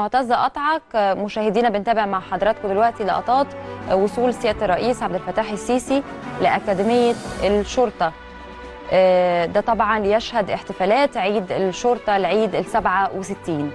معتز قطعك مشاهدينا بنتابع مع حضراتكم دلوقتي لقطات وصول سيادة الرئيس عبد الفتاح السيسي لأكاديمية الشرطة. آه، ده طبعا ليشهد احتفالات عيد الشرطة العيد ال 67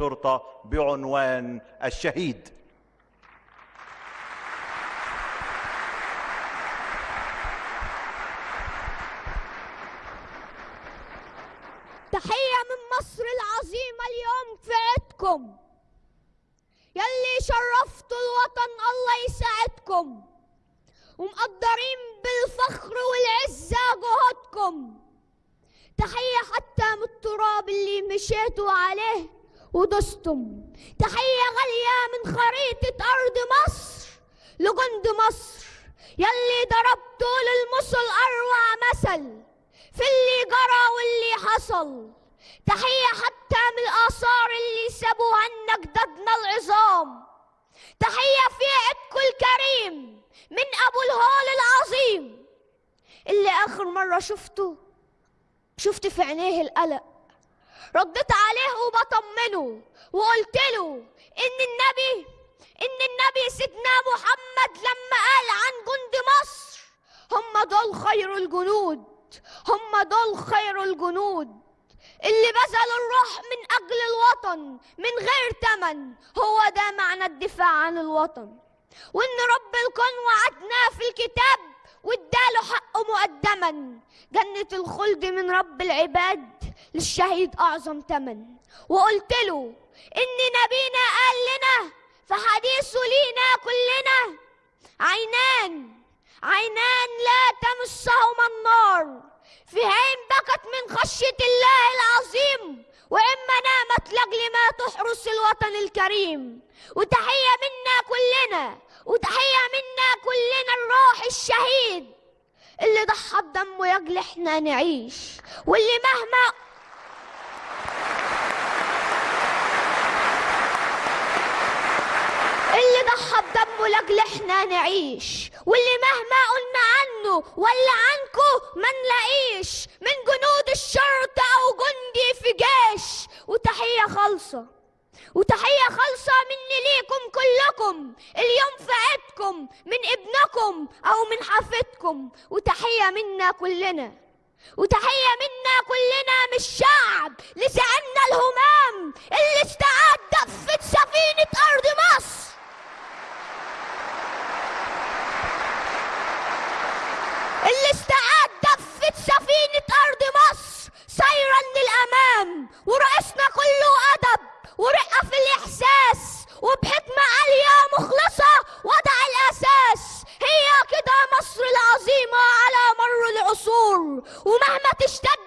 للشرطة بعنوان الشهيد. تحية من مصر العظيمة اليوم في عيدكم. يلي شرفتوا الوطن الله يساعدكم. ومقدرين بالفخر والعزة جهودكم. تحية حتى من التراب اللي مشيتوا عليه. ودستم. تحية غالية من خريطة أرض مصر لجند مصر يلي ضربتوا للمصل أروع مثل في اللي جرى واللي حصل. تحية حتى من الآثار اللي سابوها لنا جدادنا العظام. تحية في عيدكم الكريم من أبو الهول العظيم. اللي آخر مرة شفته شفت في عينيه القلق. رديت عليه وبطمنه وقلت له إن النبي إن النبي سيدنا محمد لما قال عن جند مصر هم دول خير الجنود هم دول خير الجنود. اللي بذلوا الروح من أجل الوطن من غير تمن هو ده معنى الدفاع عن الوطن. وإن رب الكون وعدناه في الكتاب واداله حقه مقدما. جنة الخلد من رب العباد للشهيد أعظم تمن. وقلت له إن نبينا قال لنا في حديثه لينا كلنا عينان عينان لا تمسهما النار. في عين بكت من خشية الله العظيم وإما نامت لأجل ما تحرس الوطن الكريم. وتحية منا كلنا وتحية منا كلنا الروح الشهيد اللي ضحى بدمه يجل إحنا نعيش واللي مهما اللي ضحى بدمه لاجل إحنا نعيش واللي مهما قلنا عنه ولا عنكو ما نلاقيش من جنود الشرطة أو جندي في جيش. وتحية خالصة. وتحية خالصة مني ليكم كلكم اليوم في عيدكم من ابنكم أو من حفيدكم وتحية منا كلنا وتحية منا كلنا من الشعب لسعنا الهمام اللي استعاد دفة سفينة أرض مصر. اللي استعاد دفة سفينة أرض مصر سيرا للأمام ورأي في الإحساس وبحكمة عالية مخلصة وضع الأساس. هي كده مصر العظيمة على مر العصور. ومهما تشتد